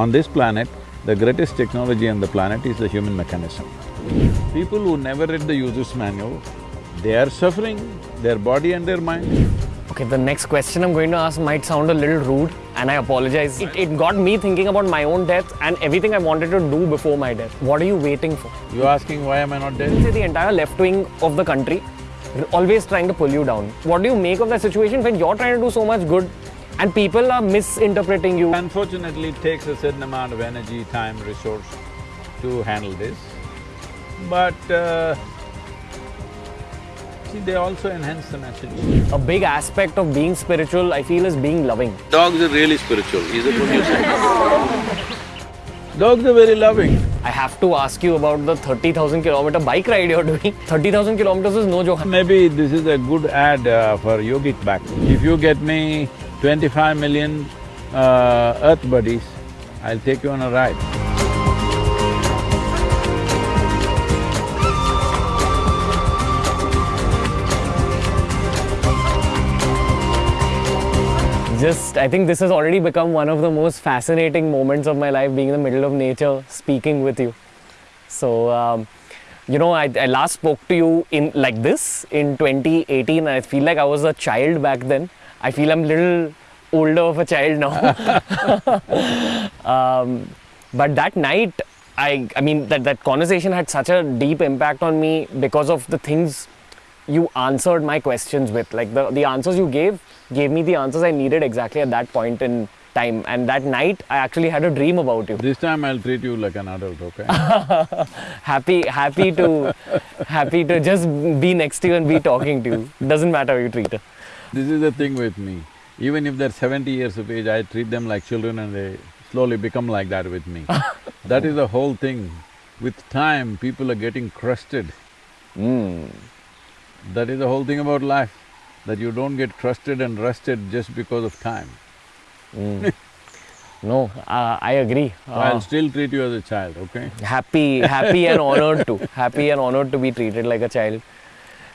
On this planet, the greatest technology on the planet is the human mechanism. People who never read the user's manual, they are suffering, their body and their mind. Okay, the next question I'm going to ask might sound a little rude and I apologize. It, it got me thinking about my own death and everything I wanted to do before my death. What are you waiting for? You're asking why am I not dead? The entire left wing of the country always trying to pull you down. What do you make of that situation when you're trying to do so much good and people are misinterpreting you? Unfortunately, it takes a certain amount of energy, time, resource to handle this. But uh, see, they also enhance the message. A big aspect of being spiritual, I feel, is being loving. Dogs are really spiritual, is it what you say? Dogs are very loving. I have to ask you about the 30,000 kilometer bike ride you're doing. 30,000 kilometers is no joke. Maybe this is a good ad uh, for Yogic Back. If you get me twenty-five million uh, Earth buddies, I'll take you on a ride. Just, I think this has already become one of the most fascinating moments of my life, being in the middle of nature, speaking with you. So, um, you know, I, I last spoke to you in like this in 2018. I feel like I was a child back then. I feel I'm a little older of a child now. um, but that night, I, I mean, that, that conversation had such a deep impact on me because of the things you answered my questions with. Like the, the answers you gave, gave me the answers I needed exactly at that point in time. And that night, I actually had a dream about you. This time I'll treat you like an adult, okay? happy, happy to, happy to just be next to you and be talking to you. Doesn't matter how you treat her. This is the thing with me. Even if they're seventy years of age, I treat them like children and they slowly become like that with me. that is the whole thing. With time, people are getting crusted. Mm. That is the whole thing about life, that you don't get crusted and rusted just because of time. No, uh, I agree. So I'll Uh, still treat you as a child, okay? happy, happy and honored to, happy and honored to be treated like a child.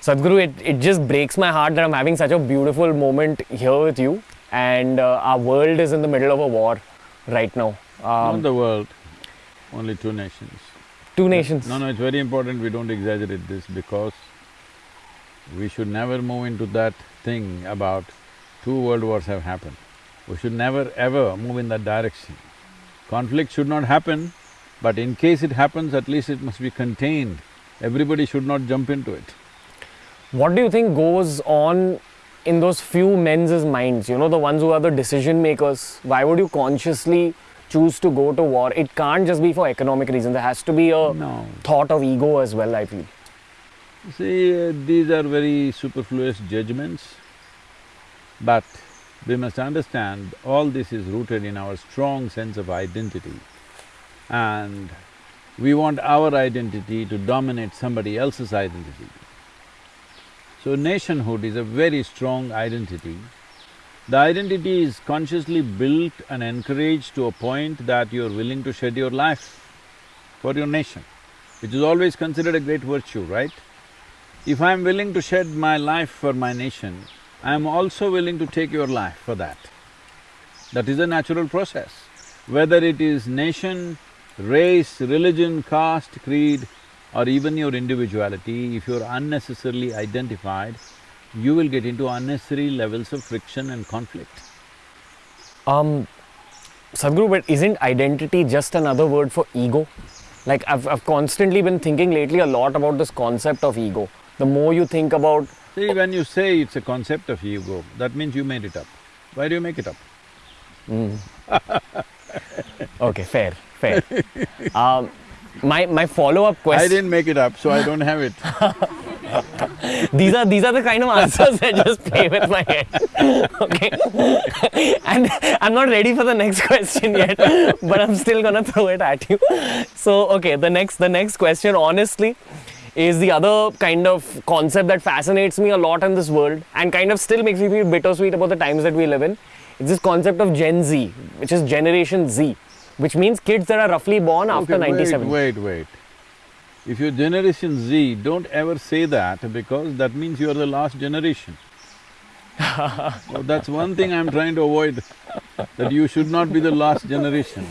Sadhguru, it, it just breaks my heart that I'm having such a beautiful moment here with you and uh, our world is in the middle of a war right now. Not Um, the world, only two nations. two nations. No, no, it's very important we don't exaggerate this because we should never move into that thing about two world wars have happened. We should never ever move in that direction. Conflict should not happen, but in case it happens, at least it must be contained. Everybody should not jump into it. What do you think goes on in those few men's minds, you know, the ones who are the decision makers? Why would you consciously choose to go to war? It can't just be for economic reasons, there has to be a No. thought of ego as well, I feel. See, uh, these are very superfluous judgments, but we must understand all this is rooted in our strong sense of identity. And we want our identity to dominate somebody else's identity. So nationhood is a very strong identity. The identity is consciously built and encouraged to a point that you're willing to shed your life for your nation, which is always considered a great virtue, right? If I'm willing to shed my life for my nation, I'm also willing to take your life for that. That is a natural process. Whether it is nation, race, religion, caste, creed, or even your individuality, if you're unnecessarily identified, you will get into unnecessary levels of friction and conflict. Um, Sadhguru, but isn't identity just another word for ego? Like I've, I've constantly been thinking lately a lot about this concept of ego. The more you think about, See, when you say it's a concept of ego, that means you made it up. Why do you make it up? okay, fair, fair. um, my my follow up question. I didn't make it up, so I don't have it. These are these are the kind of answers that just play with my head. okay, and I'm not ready for the next question yet, but I'm still gonna throw it at you. So okay, the next the next question, honestly, is the other kind of concept that fascinates me a lot in this world and kind of still makes me feel bittersweet about the times that we live in. It's this concept of Gen Z, which is Generation Z, which means kids that are roughly born after Okay, 97. Wait, wait, wait. If you're Generation Z, don't ever say that because that means you are the last generation. so that's one thing I'm trying to avoid, that you should not be the last generation.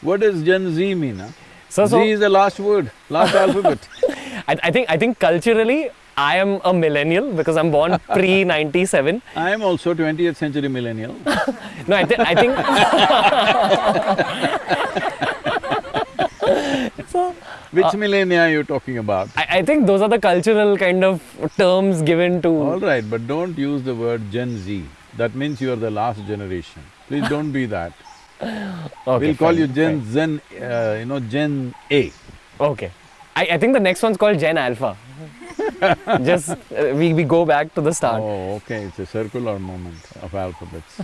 What does Gen Z mean? Huh? So, so Z is the last word, last alphabet. I, I think I think culturally I am a millennial because I'm born pre ninety seven. I am also 20th century millennial. No, I, th- I think. so Which millennia are you talking about? I, I think those are the cultural kind of terms given to. All right, but don't use the word Gen Z. That means you are the last generation. Please don't be that. Okay, we'll call fine, you Gen fine. Zen, uh, you know, Gen A. Okay. I, I think the next one's called Gen Alpha. Just uh, we, we go back to the start. Oh, okay, it's a circular movement of alphabets.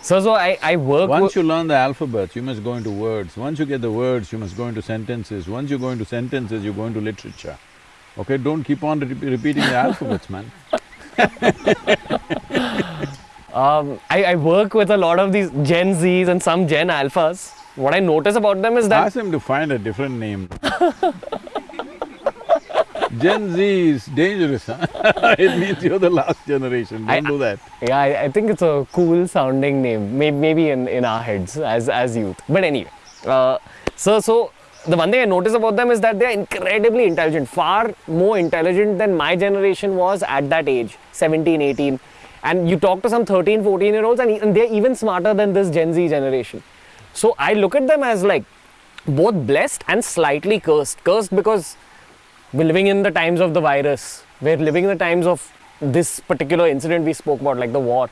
So so I, I work Once you learn the alphabets, you must go into words. Once you get the words, you must go into sentences. Once you go into sentences, you go into literature. Okay, don't keep on re- repeating the alphabets, man. um, I, I work with a lot of these Gen Zs and some Gen Alphas. What I notice about them is that Ask them to find a different name. Gen Z is dangerous, huh? it means you're the last generation. I- Don't do that. Yeah, I, I think it's a cool sounding name, maybe, maybe in, in our heads as, as youth. But anyway, uh, so, so the one thing I notice about them is that they're incredibly intelligent, far more intelligent than my generation was at that age, 17, 18. And you talk to some 13, 14 year olds and, and they're even smarter than this Gen Z generation. So I look at them as like both blessed and slightly cursed. Cursed because we're living in the times of the virus. We're living in the times of this particular incident we spoke about, like the war.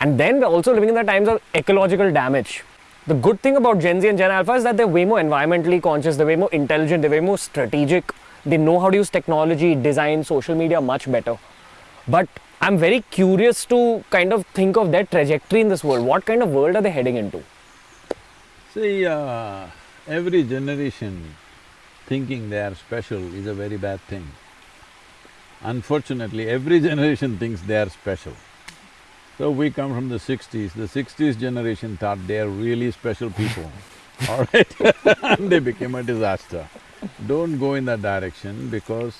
And then we're also living in the times of ecological damage. The good thing about Gen Z and Gen Alpha is that they're way more environmentally conscious, they're way more intelligent, they're way more strategic. They know how to use technology, design, social media much better. But I'm very curious to kind of think of their trajectory in this world. What kind of world are they heading into? See, uh, every generation thinking they are special is a very bad thing. Unfortunately, every generation thinks they are special. So we come from the sixties, the sixties generation thought they are really special people, all right? and they became a disaster. Don't go in that direction because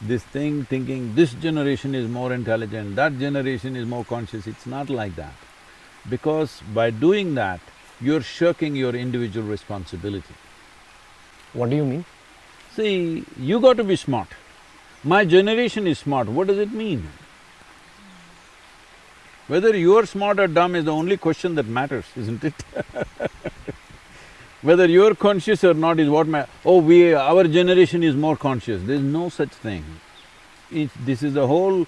this thing thinking this generation is more intelligent, that generation is more conscious, it's not like that. Because by doing that, you're shirking your individual responsibility. What do you mean? See, you got to be smart. My generation is smart, what does it mean? Whether you're smart or dumb is the only question that matters, isn't it? Whether you're conscious or not is what ma… oh, we… our generation is more conscious, there's no such thing. This is the whole…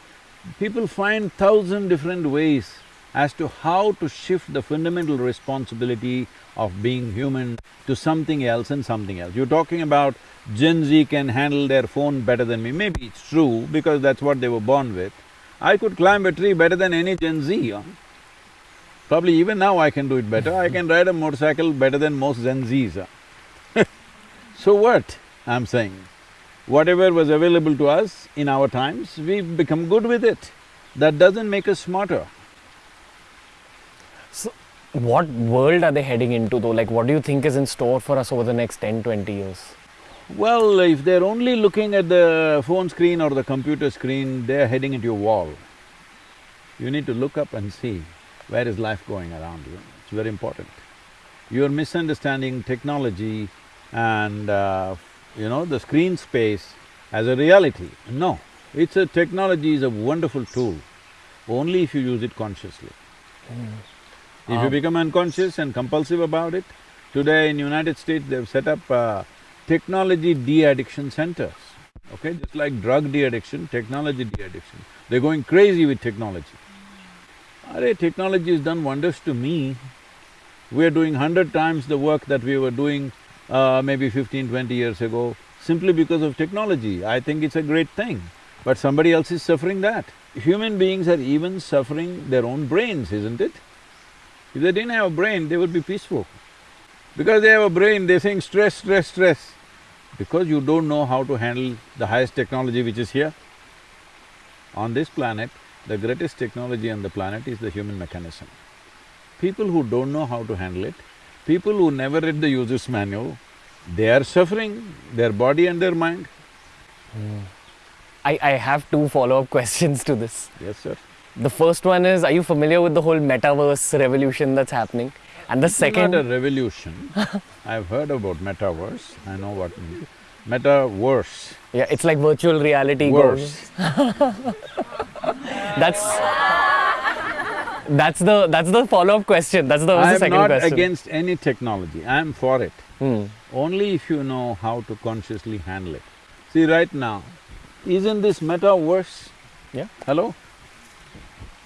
people find thousand different ways as to how to shift the fundamental responsibility of being human to something else and something else. You're talking about Gen Z can handle their phone better than me, maybe it's true because that's what they were born with. I could climb a tree better than any Gen Z, huh? Probably even now I can do it better, I can ride a motorcycle better than most Gen Zs. huh? so what, I'm saying? Whatever was available to us in our times, we've become good with it. That doesn't make us smarter. What world are they heading into though? Like, what do you think is in store for us over the next 10, 20 years? Well, if they're only looking at the phone screen or the computer screen, they're heading into a wall. You need to look up and see where is life going around you, it's very important. You're misunderstanding technology and, uh, you know, the screen space as a reality. No, it's a… technology is a wonderful tool, only if you use it consciously. If you Um, become unconscious and compulsive about it, today in United States they've set up uh, technology de-addiction centers, okay? Just like drug de-addiction, technology de-addiction. They're going crazy with technology. Arey, technology has done wonders to me. We're doing hundred times the work that we were doing uh, maybe 15, 20 years ago, simply because of technology. I think it's a great thing, but somebody else is suffering that. Human beings are even suffering their own brains, isn't it? If they didn't have a brain, they would be peaceful. Because they have a brain, they're saying stress, stress, stress. Because you don't know how to handle the highest technology which is here. On this planet, the greatest technology on the planet is the human mechanism. People who don't know how to handle it, people who never read the user's manual, they are suffering, their body and their mind. Hmm. I, I have two follow-up questions to this. Yes, sir. The first one is, are you familiar with the whole metaverse revolution that's happening? And the It's second, not a revolution. I've heard about metaverse, I know what. Metaverse, yeah, it's like virtual reality. worse. That's that's the that's the follow up question. That's the, the I'm second not question. against any technology, I'm for it. Hmm. Only if you know how to consciously handle it. See, right now, isn't this metaverse? Yeah. Hello?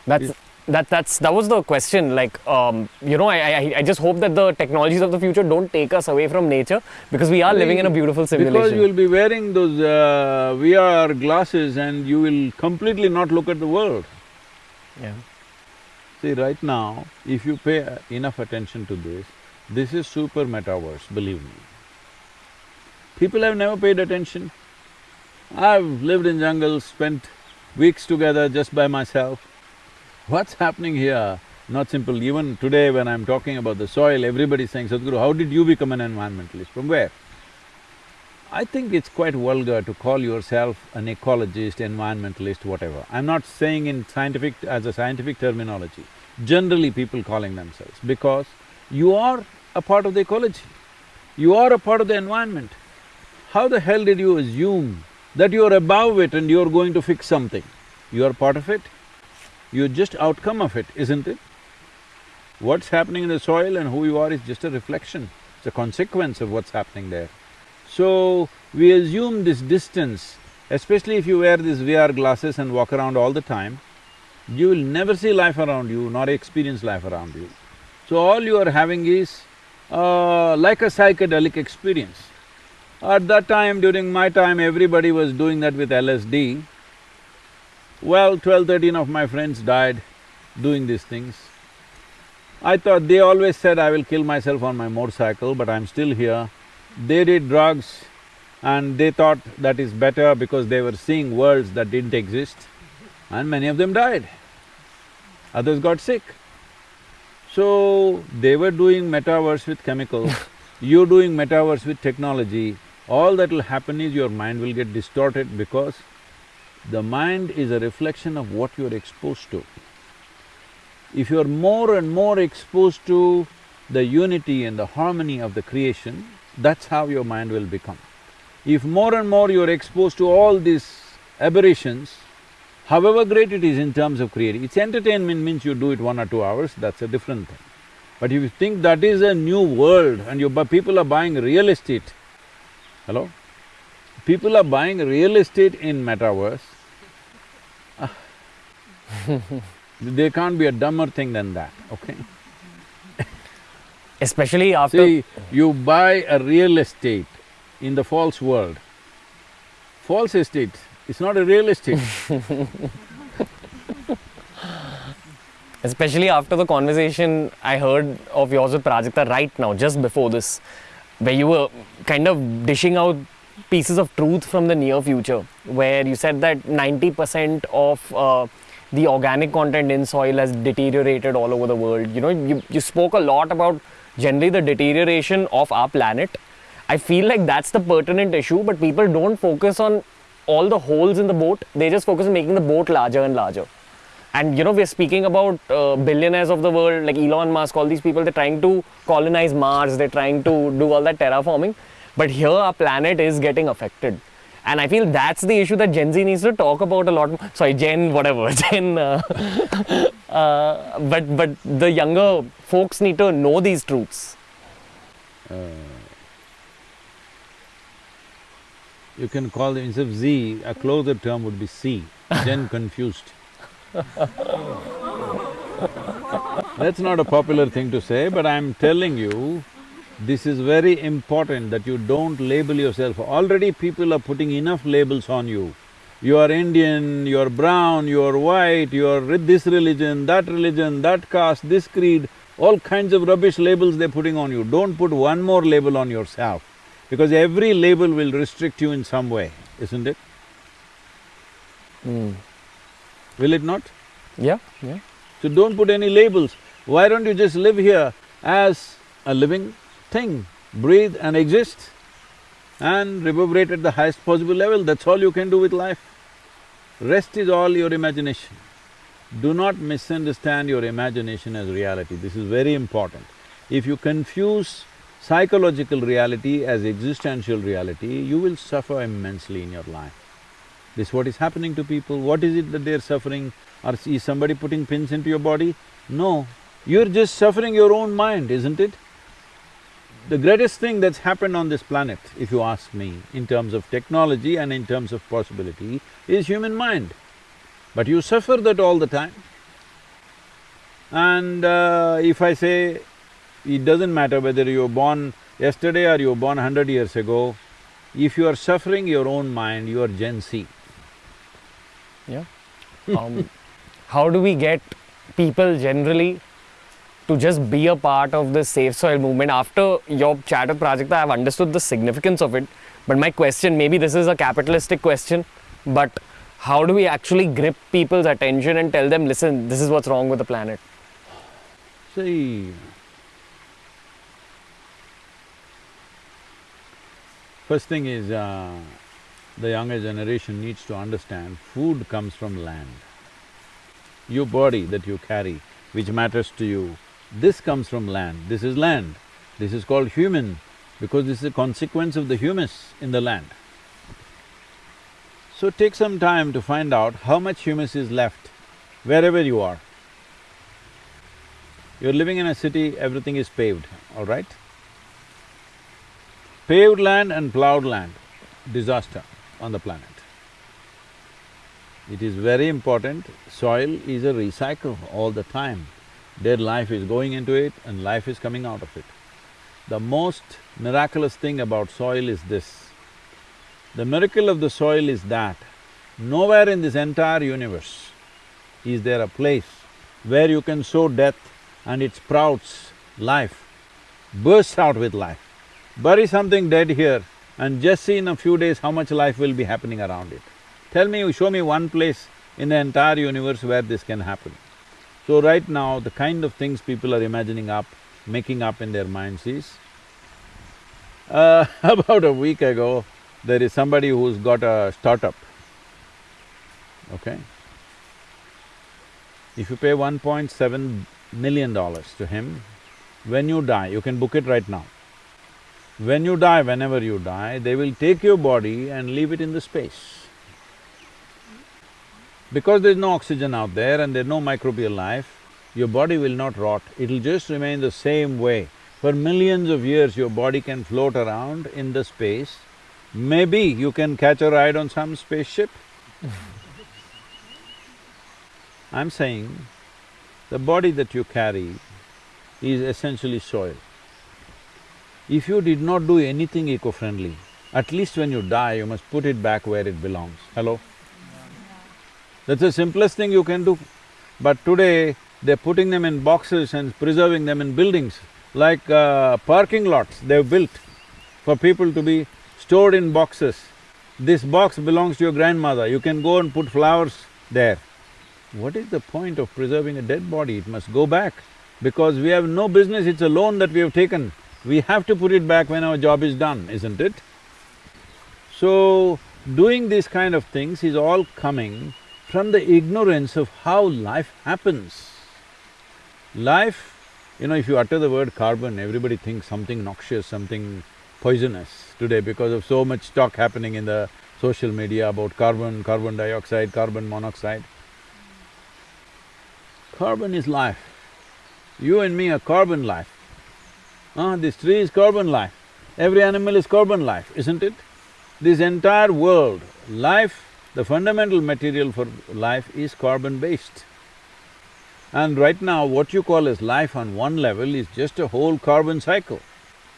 That's that that's that was the question. Like um, you know, I, I I just hope that the technologies of the future don't take us away from nature because we are living in a beautiful civilization. Because you will be wearing those uh, VR glasses and you will completely not look at the world. yeah. See, right now, if you pay enough attention to this, this is super metaverse, believe me. People have never paid attention. I've lived in jungles, spent weeks together just by myself. What's happening here? Not simple. Even today when I'm talking about the soil, everybody's saying, Sadhguru, how did you become an environmentalist? From where? I think it's quite vulgar to call yourself an ecologist, environmentalist, whatever. I'm not saying in scientific… as a scientific terminology. Generally people calling themselves because you are a part of the ecology. You are a part of the environment. How the hell did you assume that you're above it and you're going to fix something? You are part of it. You're just outcome of it, isn't it? What's happening in the soil and who you are is just a reflection, it's a consequence of what's happening there. So, we assume this distance, especially if you wear these VR glasses and walk around all the time, you will never see life around you nor experience life around you. So all you are having is uh, like a psychedelic experience. At that time, during my time, everybody was doing that with LSD. Well, twelve, thirteen of my friends died doing these things. I thought… they always said I will kill myself on my motorcycle, but I'm still here. They did drugs and they thought that is better because they were seeing worlds that didn't exist and many of them died. Others got sick. So, they were doing metaverse with chemicals, you're doing metaverse with technology, all that will happen is your mind will get distorted because the mind is a reflection of what you're exposed to. If you're more and more exposed to the unity and the harmony of the creation, that's how your mind will become. If more and more you're exposed to all these aberrations, however great it is in terms of creating, it's entertainment means you do it one or two hours, that's a different thing. But if you think that is a new world and you… people are buying real estate, hello? People are buying real estate in metaverse, there can't be a dumber thing than that, okay? Especially after See, you buy a real estate in the false world. False estate, it's not a real estate. especially after the conversation I heard of yours with Prajakta right now, just before this, where you were kind of dishing out pieces of truth from the near future, where you said that 90% of uh, the organic content in soil has deteriorated all over the world. You know, you, you spoke a lot about generally the deterioration of our planet. I feel like that's the pertinent issue, but people don't focus on all the holes in the boat, they just focus on making the boat larger and larger. And you know, we're speaking about uh, billionaires of the world like Elon Musk, all these people, they're trying to colonize Mars, they're trying to do all that terraforming. But here, our planet is getting affected. And I feel that's the issue that Gen Z needs to talk about a lot more. Sorry, Gen, whatever, Gen. Uh, uh, but, but the younger folks need to know these truths. You can call them, instead of Z, a closer term would be C, Gen confused. That's not a popular thing to say, but I'm telling you, this is very important that you don't label yourself. Already people are putting enough labels on you. You are Indian, you are brown, you are white, you are re- this religion, that religion, that caste, this creed, all kinds of rubbish labels they're putting on you. Don't put one more label on yourself, because every label will restrict you in some way, isn't it? Hmm. Will it not? Yeah, yeah. So don't put any labels. Why don't you just live here as a living thing, breathe and exist and reverberate at the highest possible level, that's all you can do with life. Rest is all your imagination. Do not misunderstand your imagination as reality, this is very important. If you confuse psychological reality as existential reality, you will suffer immensely in your life. This what is happening to people, what is it that they're suffering? Or is somebody putting pins into your body? No, you're just suffering your own mind, isn't it? The greatest thing that's happened on this planet, if you ask me, in terms of technology and in terms of possibility, is human mind. But you suffer that all the time. And uh, if I say, it doesn't matter whether you were born yesterday or you were born hundred years ago, if you are suffering your own mind, you are Gen Z. Yeah. Um, how do we get people generally to just be a part of the Save Soil movement? After your chat with Prajakta, I have understood the significance of it. But my question, maybe this is a capitalistic question, but how do we actually grip people's attention and tell them, listen, this is what's wrong with the planet? See, first thing is, uh, the younger generation needs to understand food comes from land. Your body that you carry, which matters to you, this comes from land, this is land. This is called human because this is a consequence of the humus in the land. So take some time to find out how much humus is left wherever you are. You're living in a city, everything is paved, all right? Paved land and plowed land, disaster on the planet. It is very important, soil is a recycle all the time. Dead life is going into it and life is coming out of it. The most miraculous thing about soil is this. The miracle of the soil is that nowhere in this entire universe is there a place where you can sow death and it sprouts life, bursts out with life. Bury something dead here and just see in a few days how much life will be happening around it. Tell me, show me one place in the entire universe where this can happen. So right now, the kind of things people are imagining up, making up in their minds is, uh, about a week ago, there is somebody who's got a startup, okay? If you pay one point seven million dollars to him, when you die, you can book it right now. When you die, whenever you die, they will take your body and leave it in the space. Because there's no oxygen out there and there's no microbial life, your body will not rot, it'll just remain the same way. For millions of years, your body can float around in the space. Maybe you can catch a ride on some spaceship. I'm saying, the body that you carry is essentially soil. If you did not do anything eco-friendly, at least when you die, you must put it back where it belongs. Hello? That's the simplest thing you can do. But today, they're putting them in boxes and preserving them in buildings, like uh, parking lots they've built for people to be stored in boxes. This box belongs to your grandmother, you can go and put flowers there. What is the point of preserving a dead body? It must go back because we have no business, it's a loan that we have taken. We have to put it back when our job is done, isn't it? So, doing these kind of things is all coming from the ignorance of how life happens. Life, you know, if you utter the word carbon, everybody thinks something noxious, something poisonous today because of so much talk happening in the social media about carbon, carbon dioxide, carbon monoxide. Carbon is life. You and me are carbon life. Ah, this tree is carbon life. Every animal is carbon life, isn't it? This entire world, life, the fundamental material for life is carbon-based. And right now, what you call as life on one level is just a whole carbon cycle.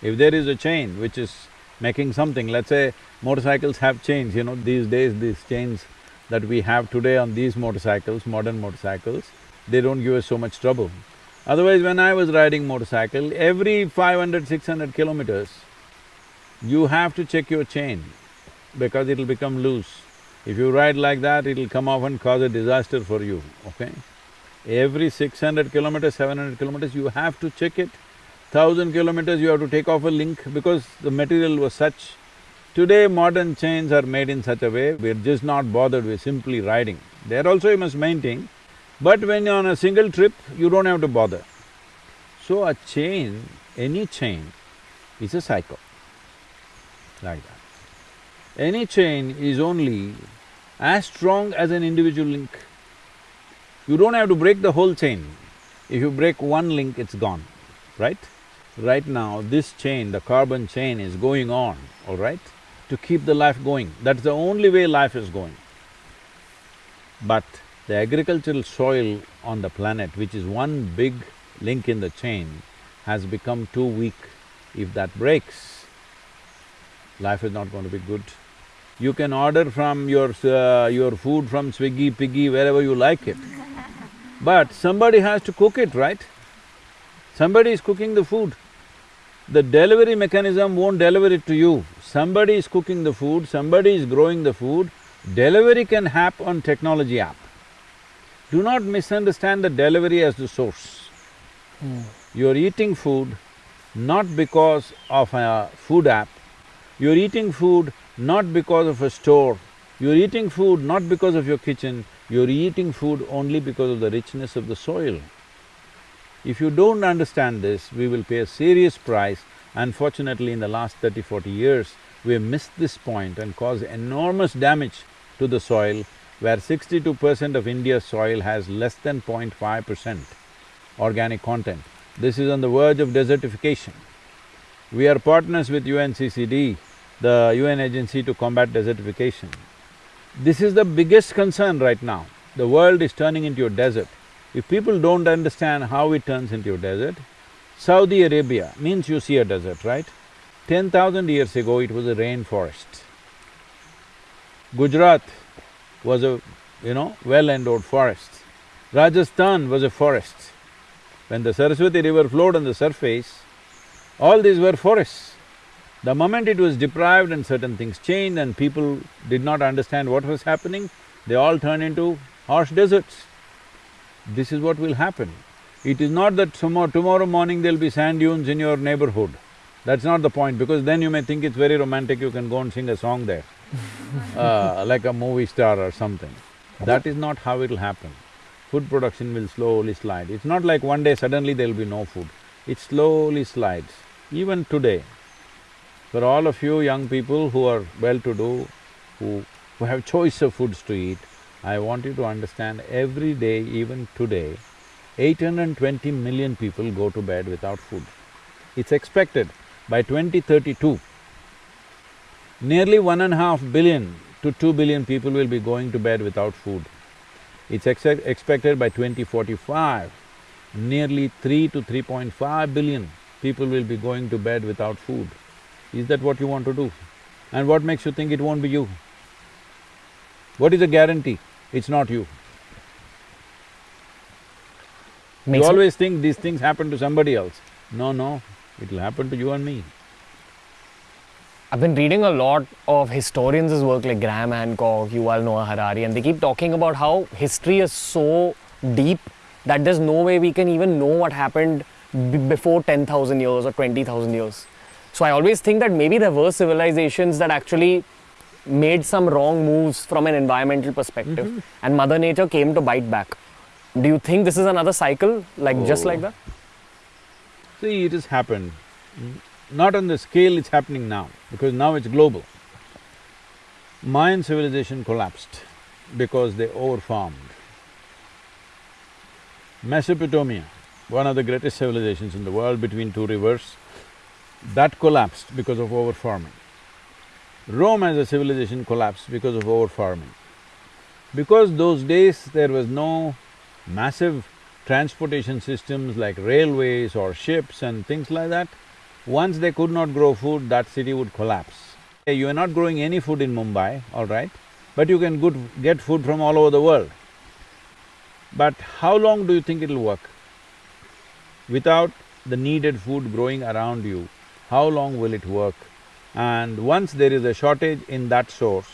If there is a chain which is making something, let's say motorcycles have chains, you know, these days these chains that we have today on these motorcycles, modern motorcycles, they don't give us so much trouble. Otherwise, when I was riding motorcycle, every 500, 600 kilometers, you have to check your chain because it'll become loose. If you ride like that, it'll come off and cause a disaster for you, okay? Every six hundred kilometers, seven hundred kilometers, you have to check it. Thousand kilometers, you have to take off a link because the material was such. Today, modern chains are made in such a way, we're just not bothered, we're simply riding. There also you must maintain, but when you're on a single trip, you don't have to bother. So a chain any chain is a cycle, like that. Any chain is only as strong as an individual link. You don't have to break the whole chain. If you break one link, it's gone, right? Right now, this chain, the carbon chain is going on, all right, to keep the life going. That's the only way life is going. But the agricultural soil on the planet, which is one big link in the chain, has become too weak. If that breaks, life is not going to be good. You can order from your… Uh, your food from Swiggy, Piggy, wherever you like it. But somebody has to cook it, right? Somebody is cooking the food. The delivery mechanism won't deliver it to you. Somebody is cooking the food, somebody is growing the food. Delivery can happen on technology app. Do not misunderstand the delivery as the source. You're eating food not because of a food app, you're eating food not because of a store, you're eating food not because of your kitchen, you're eating food only because of the richness of the soil. If you don't understand this, we will pay a serious price. Unfortunately, in the last 30, 40 years, we have missed this point and caused enormous damage to the soil, where sixty-two percent of India's soil has less than 0.5 percent organic content. This is on the verge of desertification. We are partners with UNCCD, the UN agency to combat desertification. This is the biggest concern right now. The world is turning into a desert. If people don't understand how it turns into a desert, Saudi Arabia means you see a desert, right? Ten thousand years ago, it was a rainforest. Gujarat was a, you know, well-endowed forest. Rajasthan was a forest. When the Saraswati river flowed on the surface, all these were forests. The moment it was deprived and certain things changed and people did not understand what was happening, they all turned into harsh deserts. This is what will happen. It is not that tomorrow, tomorrow morning there'll be sand dunes in your neighborhood. That's not the point, because then you may think it's very romantic, you can go and sing a song there, uh, like a movie star or something. That is not how it'll happen. Food production will slowly slide. It's not like one day suddenly there'll be no food. It slowly slides. Even today, for all of you young people who are well-to-do, who, who have choice of foods to eat, I want you to understand every day, even today, 820 million people go to bed without food. It's expected by 2032, nearly one and a half billion to two billion people will be going to bed without food. It's ex expected by 2045, nearly three to 3.5 billion people will be going to bed without food. Is that what you want to do? And what makes you think it won't be you? What is the guarantee? It's not you. Makes you always think these things happen to somebody else. No, no, it'll happen to you and me. I've been reading a lot of historians' work like Graham Hancock, Yuval Noah Harari, and they keep talking about how history is so deep that there's no way we can even know what happened b- before 10,000 years or 20,000 years. So I always think that maybe there were civilizations that actually made some wrong moves from an environmental perspective, and Mother Nature came to bite back. Do you think this is another cycle, like just Oh. like that? See, it has happened. Mm, Not on the scale it's happening now, because now it's global. Mayan civilization collapsed because they overfarmed. Mesopotamia, one of the greatest civilizations in the world between two rivers, that collapsed because of overfarming. Rome as a civilization collapsed because of overfarming. Because those days there was no massive transportation systems like railways or ships and things like that, once they could not grow food, that city would collapse. You are not growing any food in Mumbai, all right, but you can good, get food from all over the world. But how long do you think it'll work? Without the needed food growing around you, how long will it work? And once there is a shortage in that source,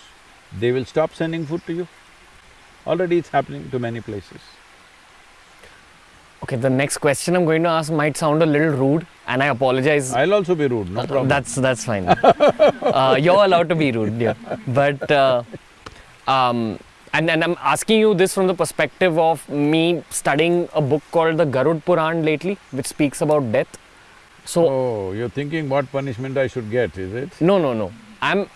they will stop sending food to you. Already it's happening to many places. Okay, the next question I'm going to ask might sound a little rude, and I apologize I'll also be rude, no problem. That's that's fine. uh, you're allowed to be rude, yeah. But uh, um, and and I'm asking you this from the perspective of me studying a book called the Garud Puran lately, which speaks about death. So Oh, you're thinking what punishment I should get, is it? no, no, no. I'm.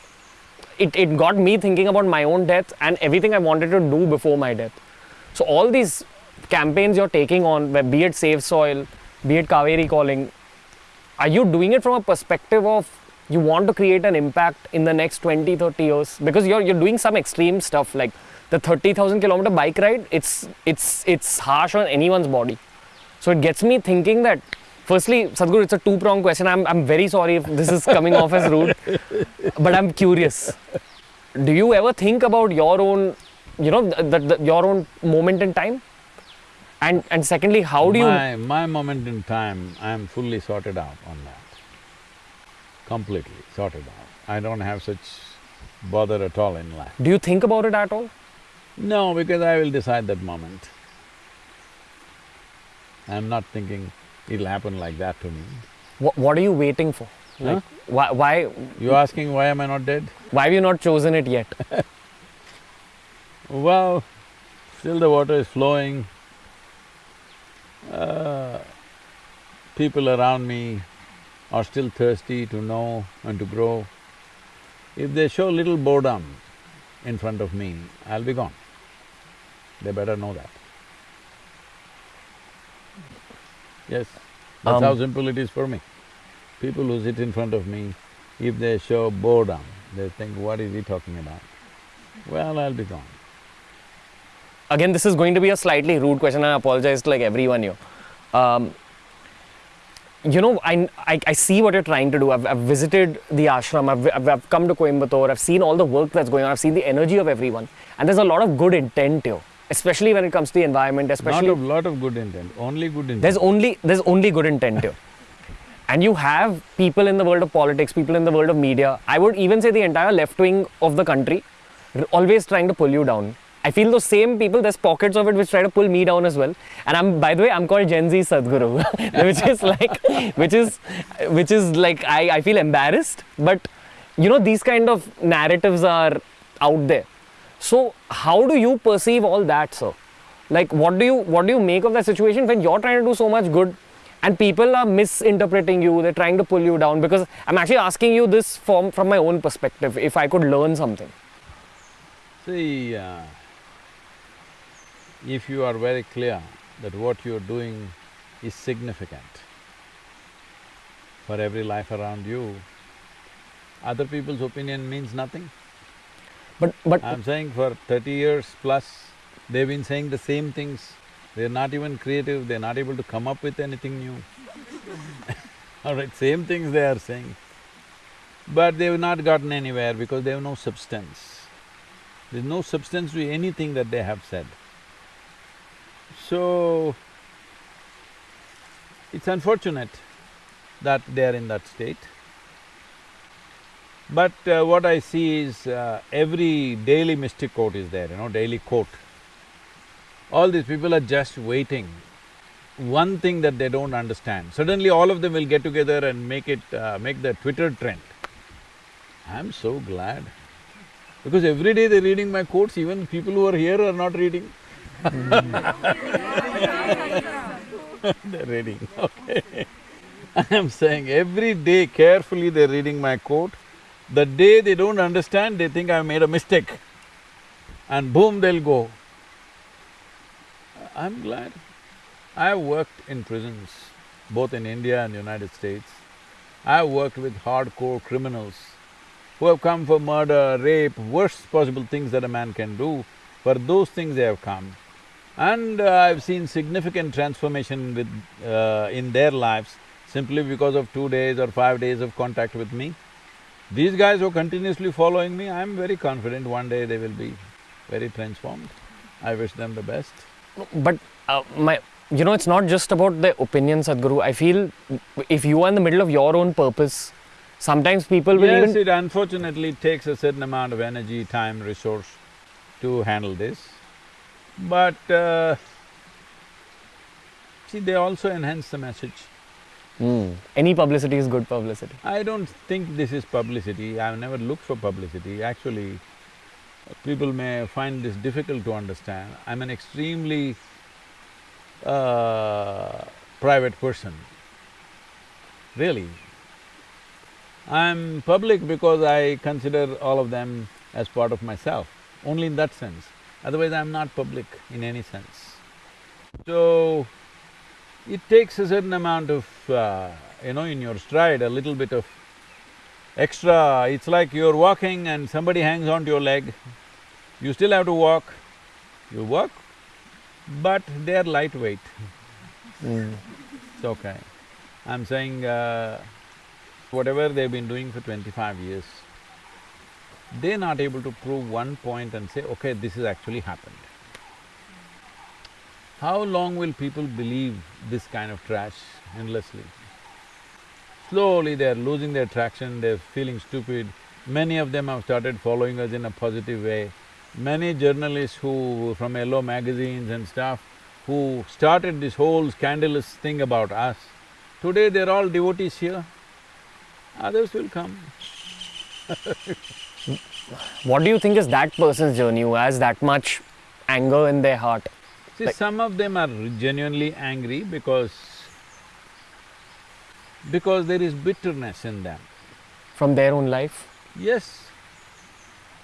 It, it got me thinking about my own death and everything I wanted to do before my death. So all these campaigns you're taking on, where be it Save Soil, be it Cauvery Calling, are you doing it from a perspective of you want to create an impact in the next 20, 30 years? Because you're you're doing some extreme stuff like the 30,000 kilometer bike ride. It's it's it's harsh on anyone's body. So it gets me thinking that. Firstly, Sadhguru, it's a two-pronged question. I'm, I'm very sorry if this is coming off as rude, but I'm curious. Do you ever think about your own, you know, the, the, your own moment in time? And and secondly, how do you? my, my moment in time, I am fully sorted out on that. Completely sorted out. I don't have such bother at all in life. Do you think about it at all? No, because I will decide that moment. I'm not thinking it'll happen like that to me. What, what are you waiting for? Like, why, why, You asking why am I not dead? why have you not chosen it yet? Well, still the water is flowing. Uh, people around me are still thirsty to know and to grow. If they show little boredom in front of me, I'll be gone. They better know that. Yes, that's Um, how simple it is for me. People who sit in front of me, if they show boredom, they think, what is he talking about? Well, I'll be gone. Again, this is going to be a slightly rude question. I apologize to like everyone here. Um, you know, I, I, I see what you're trying to do. I've, I've visited the ashram, I've, I've, I've come to Coimbatore, I've seen all the work that's going on, I've seen the energy of everyone. And there's a lot of good intent here, especially when it comes to the environment, especially. Not a lot of good intent, only good intent. there's only there's only good intent here. And you have people in the world of politics people in the world of media. I would even say the entire left wing of the country always trying to pull you down. I feel those same people there's pockets of it which try to pull me down as well. And i'm by the way i'm called gen z sadhguru which is like which is which is like I, I feel embarrassed. But you know these kind of narratives are out there so how do you perceive all that sir? Like what do you what do you make of that situation when you're trying to do so much good and people are misinterpreting you they're trying to pull you down? Because i'm actually asking you this from from my own perspective if i could learn something. See, uh, if you are very clear that what you are doing is significant for every life around you, other people's opinion means nothing. But but I'm saying for thirty years plus, they've been saying the same things. They're not even creative, they're not able to come up with anything new. All right, same things they are saying. But they've not gotten anywhere because they have no substance. There's no substance to anything that they have said. So, it's unfortunate that they are in that state. But uh, what I see is uh, every daily mystic quote is there, you know, daily quote. All these people are just waiting. One thing that they don't understand, suddenly all of them will get together and make it… Uh, make the Twitter trend. I'm so glad. Because every day they're reading my quotes, even people who are here are not reading. they're reading, okay. I am saying every day carefully they're reading my quote. The day they don't understand, they think I made a mistake. And boom, they'll go. I'm glad. I have worked in prisons, both in India and United States. I have worked with hardcore criminals who have come for murder, rape, worst possible things that a man can do. For those things they have come. And uh, I've seen significant transformation with… Uh, in their lives simply because of two days or five days of contact with me. These guys who are continuously following me, I'm very confident one day they will be very transformed. I wish them the best. but uh, my you know it's not just about the opinion sadhguru i feel if you are in the middle of your own purpose sometimes people will Yes, even it unfortunately takes a certain amount of energy, time, resource to handle this. But uh, see, they also enhance the message. Hmm. any publicity is good publicity I don't think this is publicity, I've never looked for publicity. Actually, people may find this difficult to understand. I'm an extremely uh, private person. really. I'm public because I consider all of them as part of myself, only in that sense. Otherwise, I'm not public in any sense. So, it takes a certain amount of, uh, you know, in your stride, a little bit of extra… It's like you're walking and somebody hangs onto your leg, you still have to walk, you walk, but they're lightweight. It's okay. I'm saying, uh, whatever they've been doing for twenty-five years, they're not able to prove one point and say, okay, this has actually happened. How long will people believe this kind of trash endlessly? Slowly they're losing their traction, they're feeling stupid. Many of them have started following us in a positive way. Many journalists who… from yellow magazines and stuff, who started this whole scandalous thing about us, today they're all devotees here. Others will come. What do you think is that person's journey who has that much anger in their heart? See, Like- some of them are genuinely angry because… because there is bitterness in them. From their own life? Yes,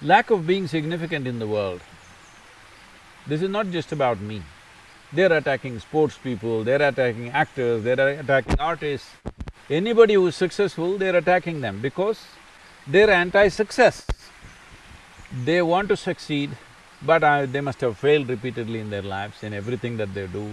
lack of being significant in the world. This is not just about me. They're attacking sports people, they're attacking actors, they're attacking artists. Anybody who's successful, they're attacking them because they're anti-success. They want to succeed, but uh, they must have failed repeatedly in their lives, in everything that they do.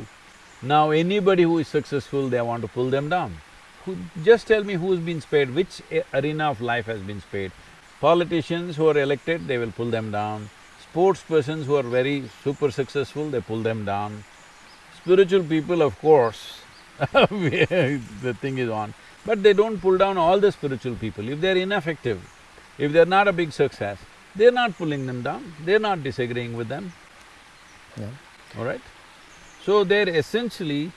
Now anybody who is successful, they want to pull them down. Who… just tell me who's been spared, which arena of life has been spared? Politicians who are elected, they will pull them down. Sports persons who are very super successful, they pull them down. Spiritual people, of course, the thing is on. But they don't pull down all the spiritual people. If they're ineffective, if they're not a big success, they're not pulling them down, they're not disagreeing with them, Yeah. all right? So they're essentially,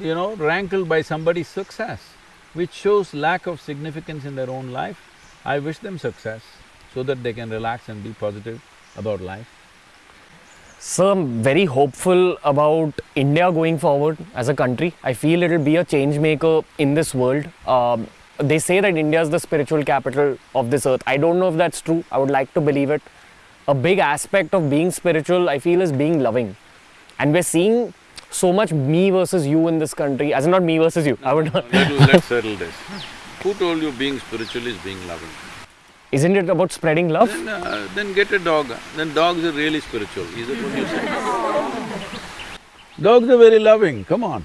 you know, rankled by somebody's success, which shows lack of significance in their own life. I wish them success so that they can relax and be positive about life. So I'm very hopeful about India going forward as a country. I feel it'll be a change maker in this world. Um, they say that India is the spiritual capital of this earth. I don't know if that's true. I would like to believe it. A big aspect of being spiritual, I feel, is being loving. And we're seeing so much me versus you in this country, as in not me versus you. I would not. Let's settle this. Who told you being spiritual is being loving? Isn't it about spreading love? Then, uh, then get a dog, then dogs are really spiritual, is that what you say? Dogs are very loving, come on.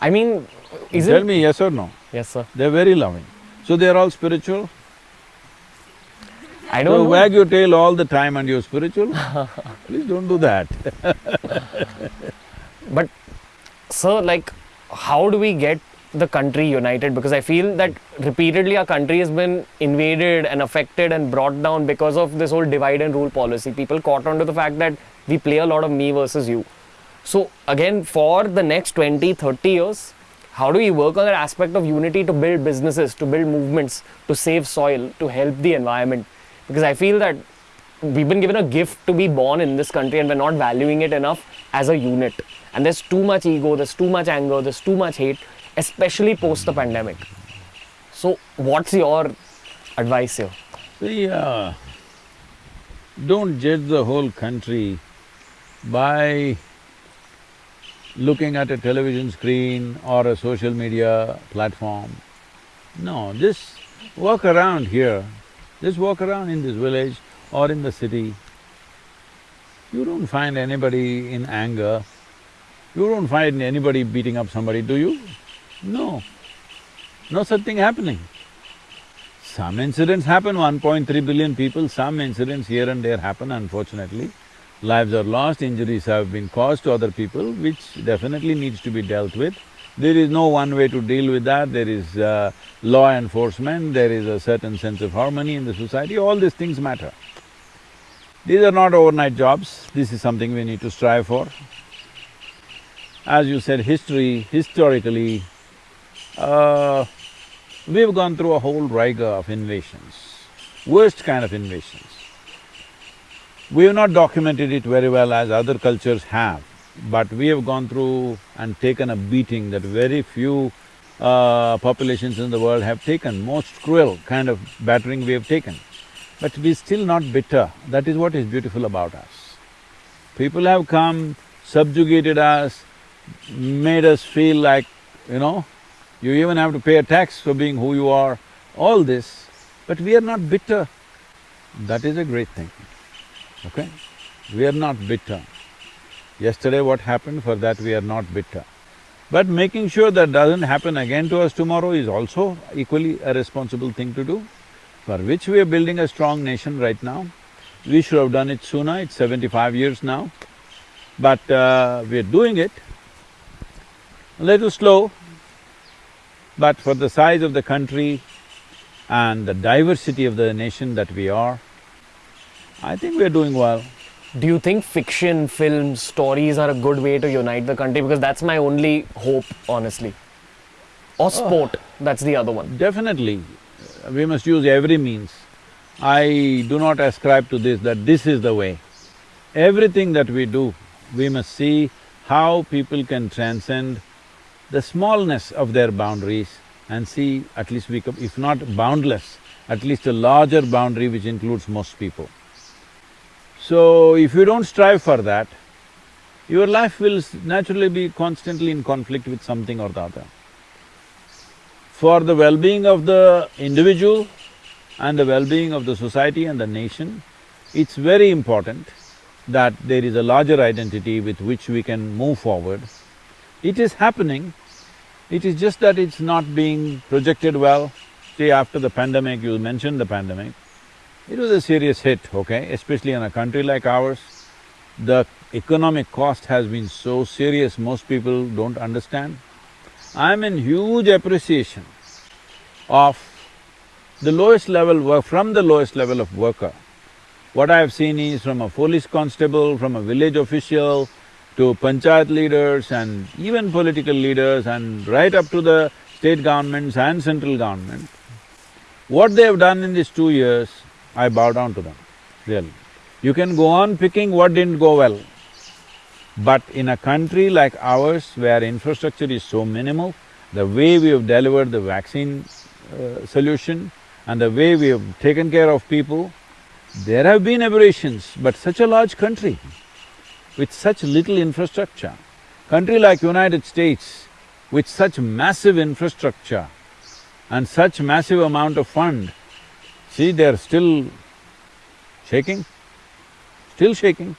I mean, is Tell it? me yes or no. Yes, sir. They're very loving. So they're all spiritual? I don't know. wag your tail all the time and you're spiritual? Please don't do that. But, sir, like, how do we get the country united? Because I feel that repeatedly our country has been invaded and affected and brought down because of this whole divide and rule policy. People caught on to the fact that we play a lot of me versus you. So, again, for the next 20, 30 years, how do we work on that aspect of unity to build businesses, to build movements, to save soil, to help the environment? Because I feel that we've been given a gift to be born in this country and we're not valuing it enough as a unit. And there's too much ego, there's too much anger, there's too much hate, especially post the pandemic. So, what's your advice here? See, uh, don't judge the whole country by looking at a television screen or a social media platform. No, just walk around here, just walk around in this village or in the city. You don't find anybody in anger, you don't find anybody beating up somebody, do you? No, no such thing happening. Some incidents happen, 1.3 billion people, some incidents here and there happen unfortunately. Lives are lost, injuries have been caused to other people, which definitely needs to be dealt with. There is no one way to deal with that, there is uh, law enforcement, there is a certain sense of harmony in the society, all these things matter. These are not overnight jobs, this is something we need to strive for. As you said, history, historically, uh, we've gone through a whole rigor of invasions, worst kind of invasions. We have not documented it very well as other cultures have. but we have gone through and taken a beating that very few uh, populations in the world have taken, most cruel kind of battering we have taken. But we're still not bitter, that is what is beautiful about us. People have come, subjugated us, made us feel like, you know, you even have to pay a tax for being who you are, all this, but we are not bitter. That is a great thing, okay? We are not bitter. Yesterday what happened, for that we are not bitter. But making sure that doesn't happen again to us tomorrow is also equally a responsible thing to do, for which we are building a strong nation right now. We should have done it sooner, it's seventy-five years now, but uh, we're doing it. A little slow, but for the size of the country and the diversity of the nation that we are, I think we're doing well. Do you think fiction, films, stories are a good way to unite the country? Because that's my only hope, honestly. Or uh, sport, that's the other one. Definitely, we must use every means. I do not ascribe to this that this is the way. Everything that we do, we must see how people can transcend the smallness of their boundaries and see at least we if not boundless, at least a larger boundary which includes most people. So, if you don't strive for that, your life will naturally be constantly in conflict with something or the other. For the well-being of the individual and the well-being of the society and the nation, it's very important that there is a larger identity with which we can move forward. It is happening, it is just that it's not being projected well. See, after the pandemic, you mentioned the pandemic, it was a serious hit, okay, especially in a country like ours. The economic cost has been so serious, most people don't understand. I'm in huge appreciation of the lowest level work, from the lowest level of worker. What I have seen is from a police constable, from a village official, to panchayat leaders and even political leaders and right up to the state governments and central government, what they have done in these two years, I bow down to them, really. You can go on picking what didn't go well, but in a country like ours where infrastructure is so minimal, the way we have delivered the vaccine uh, solution and the way we have taken care of people, there have been aberrations, but such a large country with such little infrastructure, country like United States with such massive infrastructure and such massive amount of fund, see they're still shaking, still shaking.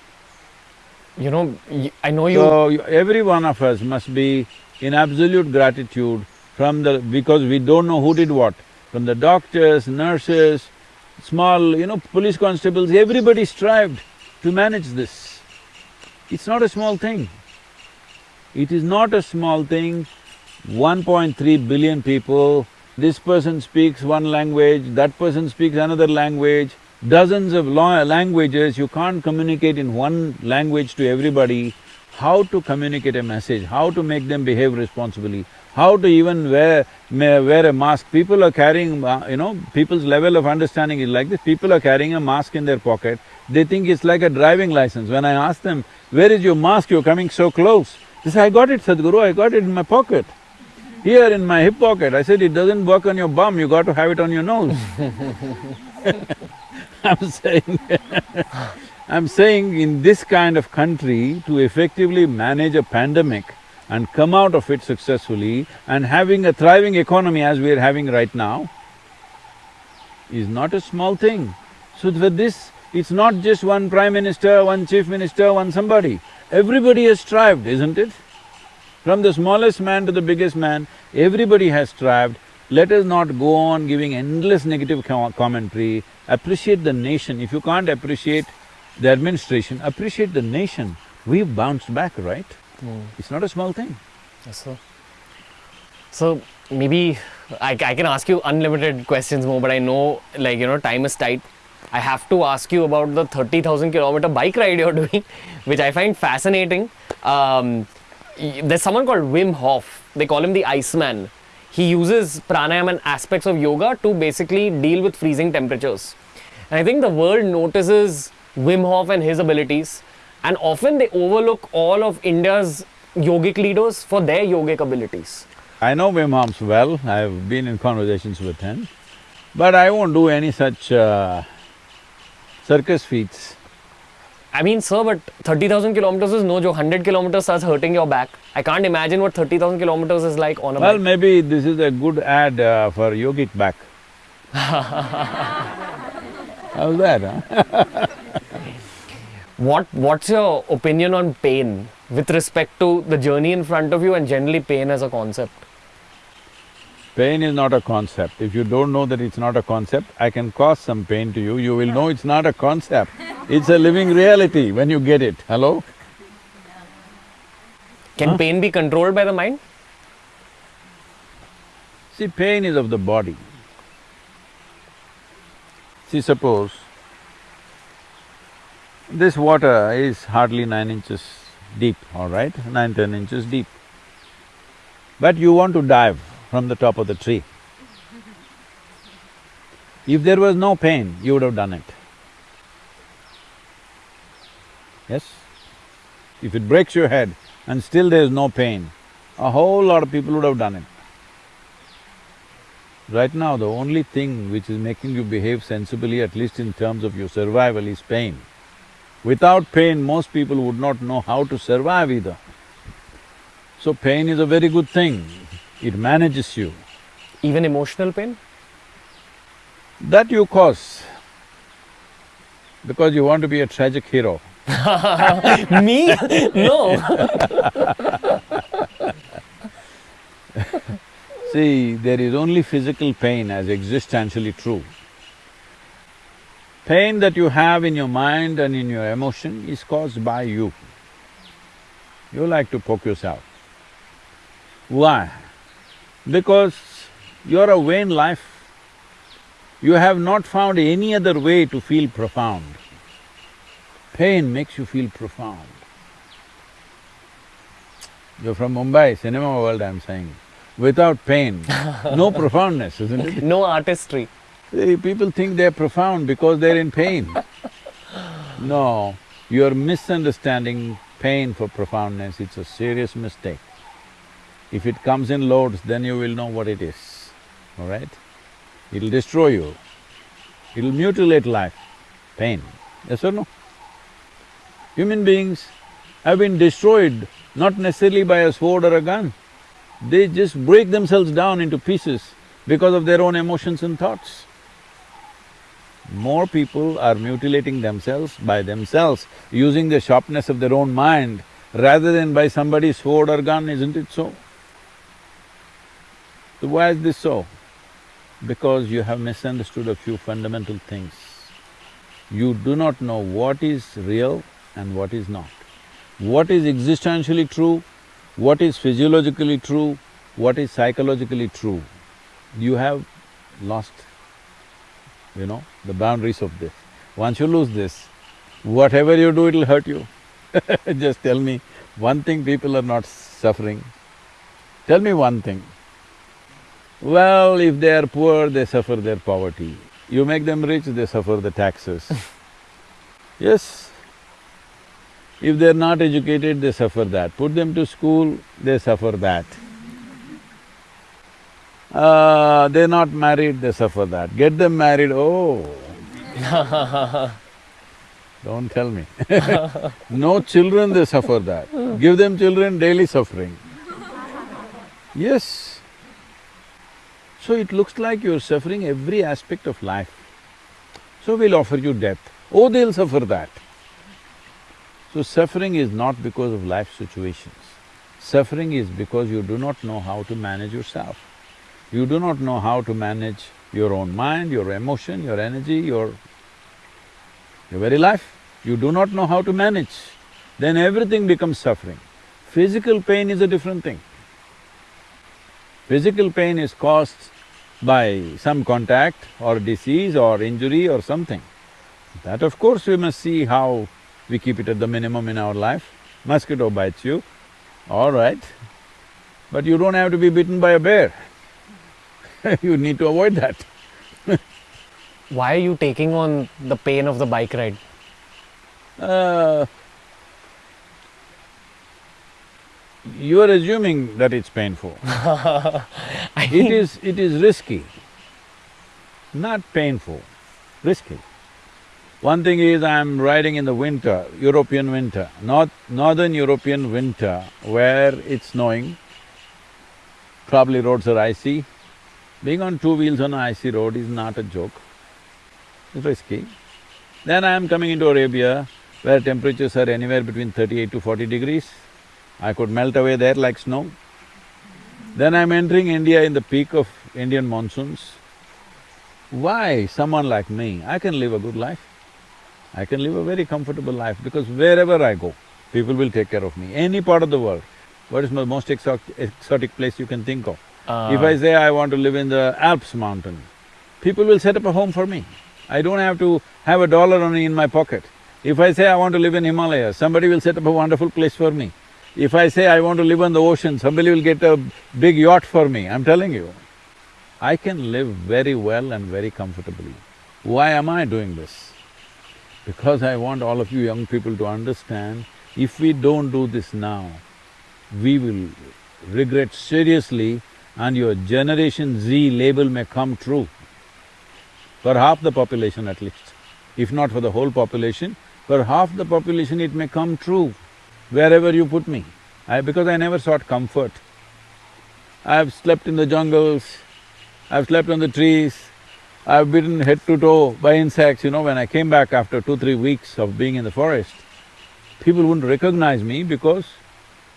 You know, y- I know you… So, you- every one of us must be in absolute gratitude from the… because we don't know who did what, from the doctors, nurses, small, you know, police constables, everybody strived to manage this. It's not a small thing. It is not a small thing, 1.3 billion people, this person speaks one language, that person speaks another language, dozens of languages, you can't communicate in one language to everybody. How to communicate a message, how to make them behave responsibly, how to even wear… wear a mask. People are carrying, uh, you know, people's level of understanding is like this, people are carrying a mask in their pocket, they think it's like a driving license. When I ask them, where is your mask, you're coming so close? They say, I got it, Sadhguru, I got it in my pocket. Here in my hip pocket, I said, it doesn't work on your bum, you got to have it on your nose. I'm saying I'm saying in this kind of country, to effectively manage a pandemic and come out of it successfully and having a thriving economy as we are having right now, is not a small thing. So for this, it's not just one prime minister, one chief minister, one somebody. Everybody has strived, isn't it? From the smallest man to the biggest man, everybody has strived. Let us not go on giving endless negative co- commentary. Appreciate the nation. If you can't appreciate the administration, appreciate the nation. We've bounced back, right? It's not a small thing. Yes, sir. So maybe I, I can ask you unlimited questions more, but I know like you know time is tight. I have to ask you about the thirty thousand kilometer bike ride you're doing, which I find fascinating. Um, there's someone called Wim Hof. They call him the Iceman. He uses pranayama and aspects of yoga to basically deal with freezing temperatures. And I think the world notices Wim Hof and his abilities. and often they overlook all of India's yogic leaders for their yogic abilities. I know Wim Hof well, I've been in conversations with him, but I won't do any such uh, circus feats. I mean, sir, but 30,000 kilometers is no joke. 100 kilometers starts hurting your back. I can't imagine what 30,000 kilometers is like on a Well, bike. maybe this is a good ad uh, for yogic back. How's that, huh? What What's your opinion on pain with respect to the journey in front of you and generally pain as a concept? Pain is not a concept. If you don't know that it's not a concept, I can cause some pain to you, you will know it's not a concept. It's a living reality when you get it. Hello? Can pain be controlled by the mind? See, pain is of the body. See, suppose this water is hardly nine inches deep, all right, nine, ten inches deep. But you want to dive from the top of the tree. If there was no pain, you would have done it. Yes? If it breaks your head and still there is no pain, a whole lot of people would have done it. Right now, the only thing which is making you behave sensibly, at least in terms of your survival, is pain. Without pain, most people would not know how to survive either. So pain is a very good thing, it manages you. Even emotional pain? That you cause because you want to be a tragic hero. Me? no. See, there is only physical pain as existentially true. Pain that you have in your mind and in your emotion is caused by you. You like to poke yourself. Why? Because you're a vain life. You have not found any other way to feel profound. Pain makes you feel profound. You're from Mumbai, cinema world I'm saying. Without pain, no profoundness, isn't it? No artistry. See, people think they're profound because they're in pain. No, you're misunderstanding pain for profoundness, it's a serious mistake. If it comes in loads, then you will know what it is, all right? It'll destroy you, it'll mutilate life, pain, yes or no? Human beings have been destroyed not necessarily by a sword or a gun, they just break themselves down into pieces because of their own emotions and thoughts. More people are mutilating themselves by themselves, using the sharpness of their own mind rather than by somebody's sword or gun, isn't it so? So why is this so? Because you have misunderstood a few fundamental things. You do not know what is real and what is not. What is existentially true, what is physiologically true, what is psychologically true. You have lost, you know, the boundaries of this. Once you lose this, whatever you do, it'll hurt you. Just tell me one thing people are not suffering. Tell me one thing. Well, if they are poor, they suffer their poverty. You make them rich, they suffer the taxes. yes. If they're not educated, they suffer that. Put them to school, they suffer that. Uh, they're not married, they suffer that. Get them married, oh. Don't tell me. no children, they suffer that. Give them children, daily suffering. Yes. So it looks like you're suffering every aspect of life. So we'll offer you death. Oh, they'll suffer that. So suffering is not because of life situations. Suffering is because you do not know how to manage yourself. You do not know how to manage your own mind, your emotion, your energy, your… your very life. You do not know how to manage, then everything becomes suffering. Physical pain is a different thing. Physical pain is caused by some contact or disease or injury or something. That of course we must see how we keep it at the minimum in our life. Mosquito bites you, all right, but you don't have to be bitten by a bear. you need to avoid that. Why are you taking on the pain of the bike ride? Uh, You are assuming that it's painful. it is… it is risky, not painful, risky. One thing is I'm riding in the winter, European winter, north… northern European winter where it's snowing, probably roads are icy. Being on two wheels on an icy road is not a joke, it's risky. Then I am coming into Arabia where temperatures are anywhere between thirty-eight to forty degrees. I could melt away there like snow. Then I'm entering India in the peak of Indian monsoons. Why someone like me, I can live a good life. I can live a very comfortable life because wherever I go, people will take care of me, any part of the world. What is the most exotic, place you can think of? Uh, If I say I want to live in the Alps mountain, people will set up a home for me. I don't have to have a dollar only in my pocket. If I say I want to live in Himalayas, somebody will set up a wonderful place for me. If I say I want to live on the ocean, somebody will get a big yacht for me, I'm telling you. I can live very well and very comfortably. Why am I doing this? Because I want all of you young people to understand, if we don't do this now, we will regret seriously and your Generation Z label may come true for half the population at least. If not for the whole population, for half the population it may come true wherever you put me. I… because I never sought comfort. I've slept in the jungles, I've slept on the trees, I've bitten head to toe by insects, you know, when I came back after two, three weeks of being in the forest, people wouldn't recognize me because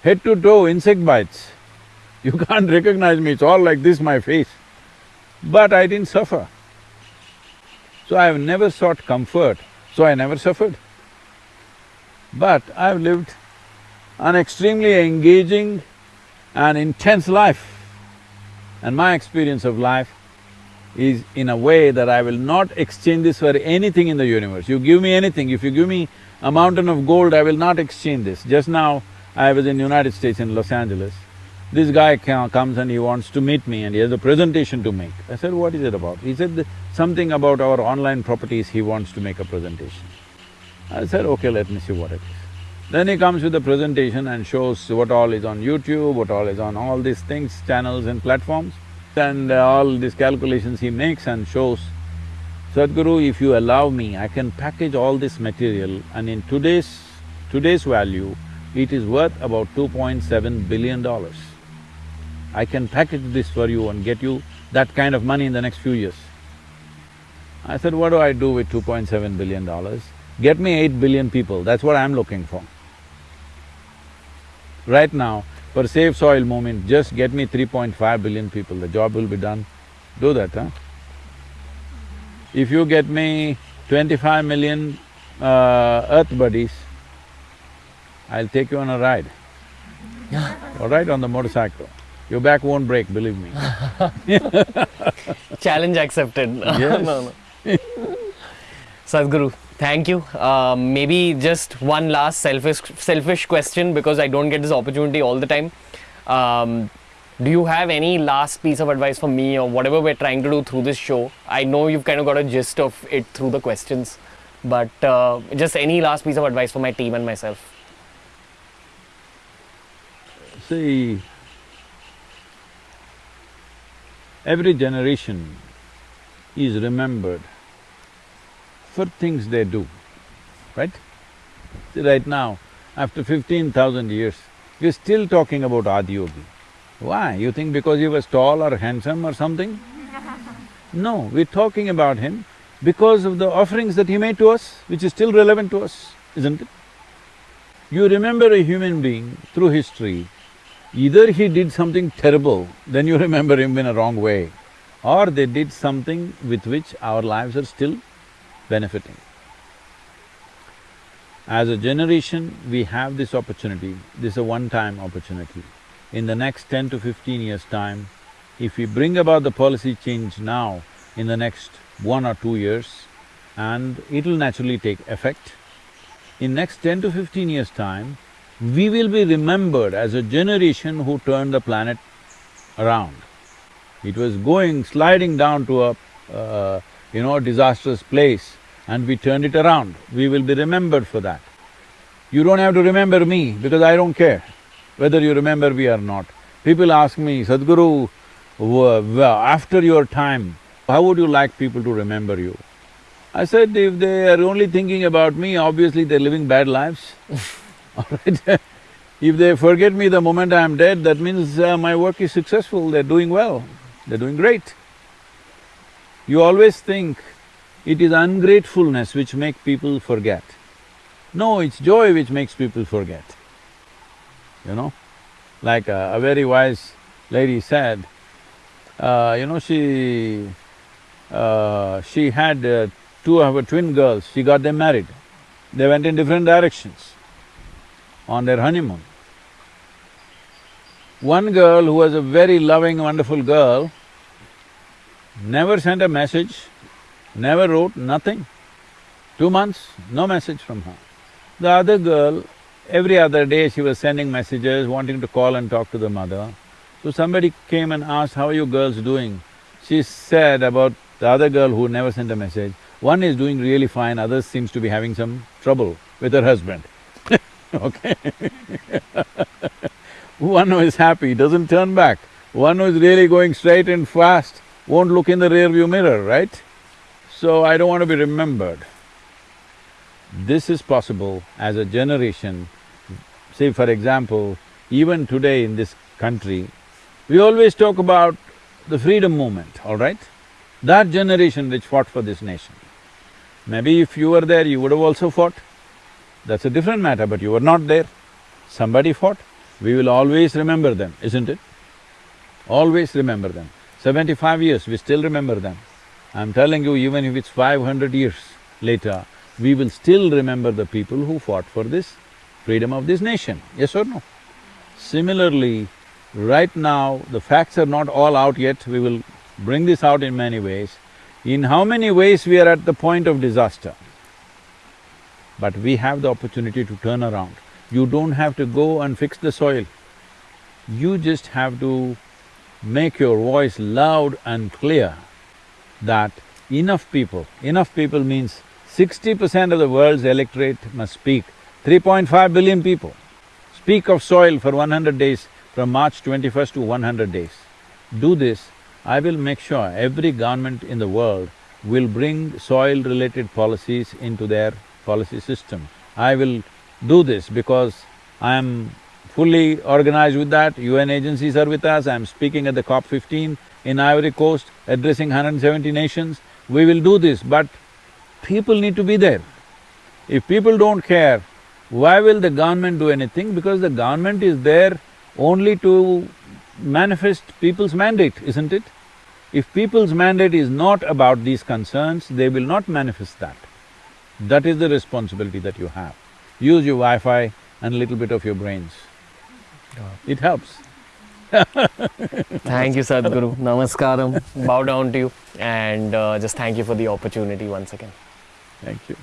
head to toe insect bites. You can't recognize me, it's all like this, my face. But I didn't suffer. So I've never sought comfort, so I never suffered. But I've lived an extremely engaging and intense life. And my experience of life is in a way that I will not exchange this for anything in the universe. You give me anything, if you give me a mountain of gold, I will not exchange this. Just now, I was in United States in Los Angeles. This guy comes and he wants to meet me and he has a presentation to make. I said, what is it about? He said, something about our online properties, he wants to make a presentation. I said, okay, let me see what it is. Then he comes with a presentation and shows what all is on YouTube, what all is on all these things, channels and platforms, and uh, all these calculations he makes and shows. Sadhguru, if you allow me, I can package all this material and in today's… today's value, it is worth about two point seven billion dollars. I can package this for you and get you that kind of money in the next few years. I said, what do I do with two point seven billion dollars? Get me eight billion people, that's what I'm looking for. Right now, for Save Soil movement, just get me 3.5 billion people, the job will be done. Do that, huh? If you get me 25 million uh, earth buddies, I'll take you on a ride. All right, on the motorcycle. Your back won't break, believe me. Challenge accepted. Yes. no, no. Sadhguru, thank you. Um, maybe just one last selfish selfish question because I don't get this opportunity all the time. Um, do you have any last piece of advice for me or whatever we're trying to do through this show? I know you've kind of got a gist of it through the questions, but uh, just any last piece of advice for my team and myself. See, every generation is remembered for things they do, right? See, right now, after fifteen thousand years, we're still talking about Adiyogi. Why? You think because he was tall or handsome or something? No, we're talking about him because of the offerings that he made to us, which is still relevant to us, isn't it? You remember a human being through history, either he did something terrible, then you remember him in a wrong way, or they did something with which our lives are still benefiting. As a generation, we have this opportunity, this is a one-time opportunity. In the next ten to fifteen years' time, if we bring about the policy change now, in the next one or two years, and it'll naturally take effect, in next ten to fifteen years' time, we will be remembered as a generation who turned the planet around. It was going, sliding down to a, uh, you know, disastrous place and we turned it around. We will be remembered for that. You don't have to remember me because I don't care. whether you remember me or not. People ask me, Sadhguru, after your time, how would you like people to remember you? I said, if they are only thinking about me, obviously they're living bad lives. All right? if they forget me the moment I am dead, that means uh, my work is successful, they're doing well, they're doing great. You always think it is ungratefulness which make people forget. No, it's joy which makes people forget, you know? Like a, a very wise lady said, uh, you know, she… Uh, she had uh, two of her twin girls, she got them married. They went in different directions on their honeymoon. One girl who was a very loving, wonderful girl, never sent a message, never wrote, nothing. Two months, no message from her. The other girl, every other day she was sending messages, wanting to call and talk to the mother. So somebody came and asked, how are you girls doing? She said about the other girl who never sent a message, one is doing really fine, other seems to be having some trouble with her husband okay One who is happy doesn't turn back, one who is really going straight and fast won't look in the rear view mirror, right? So I don't want to be remembered. This is possible as a generation. Say for example, even today in this country, we always talk about the freedom movement, all right? That generation which fought for this nation. Maybe if you were there, you would have also fought. That's a different matter, but you were not there. Somebody fought. We will always remember them, isn't it? Always remember them. Seventy-five years, we still remember them. I'm telling you, even if it's five hundred years later, we will still remember the people who fought for this freedom of this nation, yes or no? Similarly, right now, the facts are not all out yet, we will bring this out in many ways. In how many ways we are at the point of disaster? But we have the opportunity to turn around. You don't have to go and fix the soil. You just have to make your voice loud and clear that enough people, enough people means sixty percent of the world's electorate must speak, 3.5 billion people. Speak of soil for 100 days, from March 21st to 100 days. Do this, I will make sure every government in the world will bring soil-related policies into their policy system. I will do this because I am fully organized with that, UN agencies are with us, I am speaking at the COP fifteen in Ivory Coast, addressing 170 nations. We will do this, but people need to be there. If people don't care, why will the government do anything? Because the government is there only to manifest people's mandate, isn't it? If people's mandate is not about these concerns, they will not manifest that. That is the responsibility that you have. Use your Wi-Fi and a little bit of your brains. It helps. thank you, Sadhguru. Namaskaram. Bow down to you and uh, just thank you for the opportunity once again. Thank you.